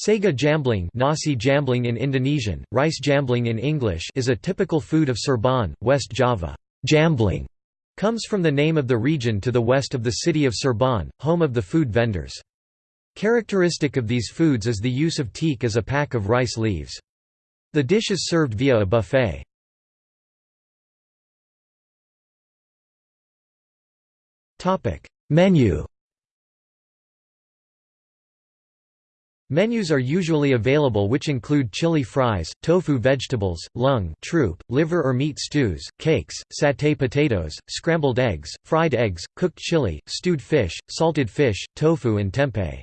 Sega jamblang, nasi jamblang in Indonesian, rice jamblang in English is a typical food of Cirebon, West Java. Jamblang comes from the name of the region to the west of the city of Cirebon, home of the food vendors. Characteristic of these foods is the use of teak as a pack of rice leaves. The dish is served via a buffet. Menu Menus are usually available which include chili fries, tofu vegetables, lung troop, liver or meat stews, cakes, satay potatoes, scrambled eggs, fried eggs, cooked chili, stewed fish, salted fish, tofu and tempeh.